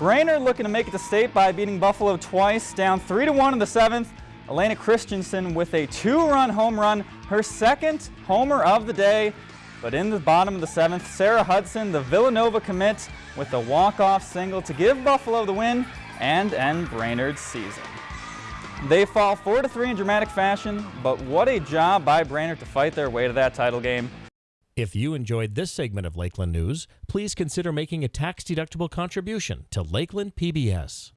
Brainerd looking to make it to state by beating Buffalo twice, down 3-1 in the seventh. Elena Christensen with a two-run home run, her second homer of the day. But in the bottom of the seventh, Sarah Hudson, the Villanova commit, with a walk-off single to give Buffalo the win and end Brainerd's season. They fall 4 to 3 in dramatic fashion, but what a job by Brainerd to fight their way to that title game. If you enjoyed this segment of Lakeland News, please consider making a tax-deductible contribution to Lakeland PBS.